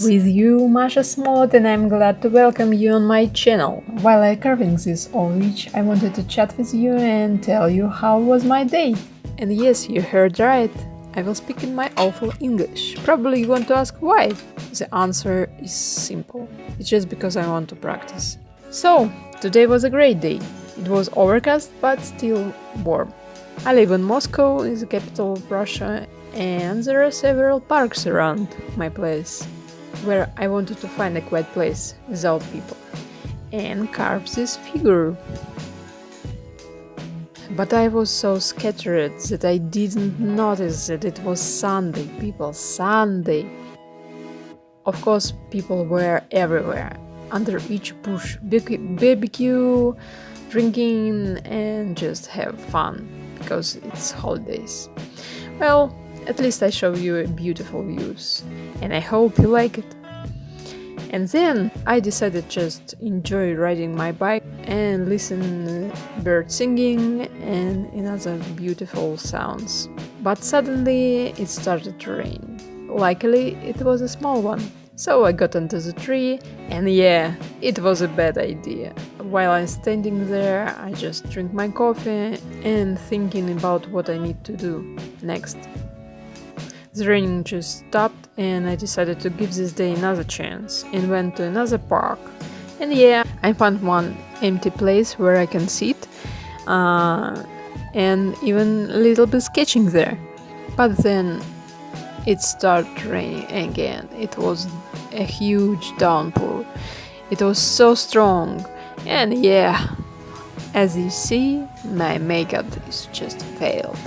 friends! With you, Masha Smollett, and I'm glad to welcome you on my channel. While I carving this orange, I wanted to chat with you and tell you how was my day. And yes, you heard right. I will speak in my awful English. Probably you want to ask why. The answer is simple. It's just because I want to practice. So, today was a great day. It was overcast but still warm. I live in Moscow, in the capital of Russia, and there are several parks around my place, where I wanted to find a quiet place without people, and carve this figure. But I was so scattered that I didn't notice that it was Sunday, people, Sunday. Of course, people were everywhere, under each bush, barbecue, drinking, and just have fun, because it's holidays. Well, at least I show you beautiful views, and I hope you like it. And then I decided just enjoy riding my bike and listen bird singing and another beautiful sounds. But suddenly it started to rain. Luckily it was a small one. So I got into the tree and yeah, it was a bad idea. While I'm standing there, I just drink my coffee and thinking about what I need to do next. The raining just stopped and I decided to give this day another chance and went to another park. And yeah, I found one empty place where I can sit uh, and even a little bit sketching there. But then it started raining again. It was a huge downpour. It was so strong. And yeah, as you see, my makeup is just failed.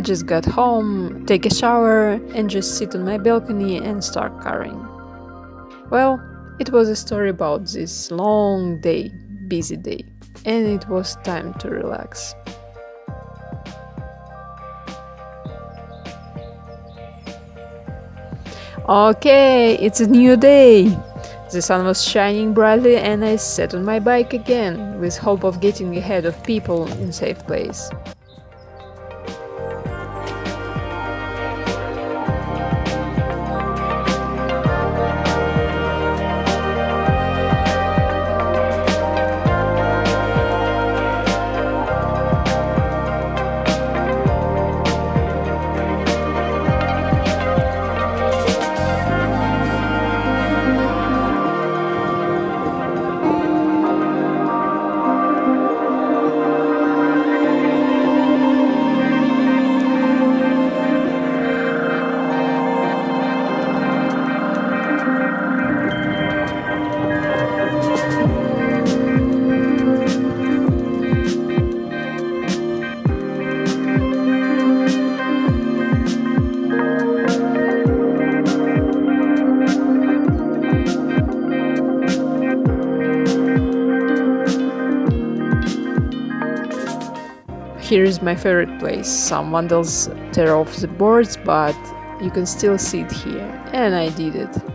I just got home, take a shower, and just sit on my balcony and start coloring. Well, it was a story about this long day, busy day, and it was time to relax. Okay, it's a new day. The sun was shining brightly and I sat on my bike again, with hope of getting ahead of people in safe place. Here is my favorite place. Some vandals tear off the boards, but you can still see it here, and I did it.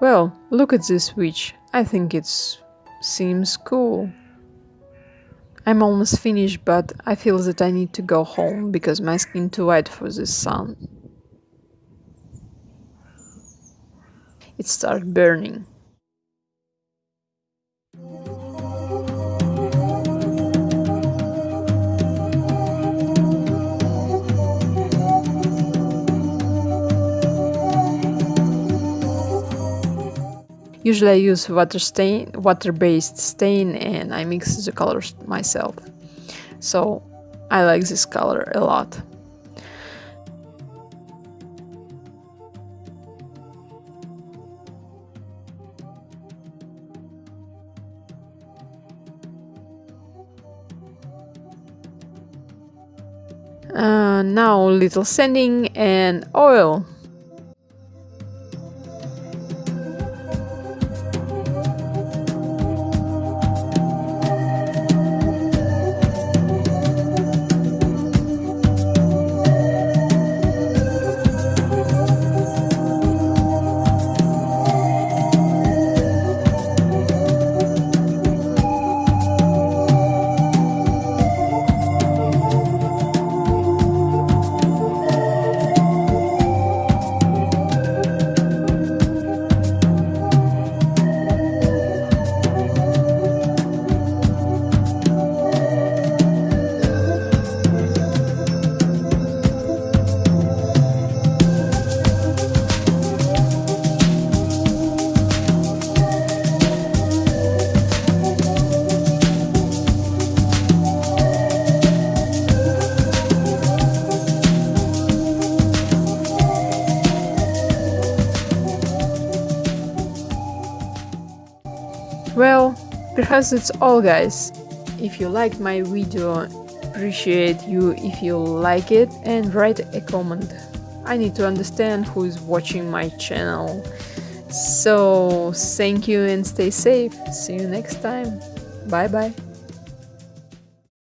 Well, look at this witch. I think it seems cool. I'm almost finished, but I feel that I need to go home because my skin too white for this sun. It started burning. Usually I use water stain, water-based stain and I mix the colors myself. So I like this color a lot. Uh, now little sanding and oil perhaps it's all guys. If you liked my video, appreciate you if you like it and write a comment. I need to understand who is watching my channel. So, thank you and stay safe. See you next time. Bye bye.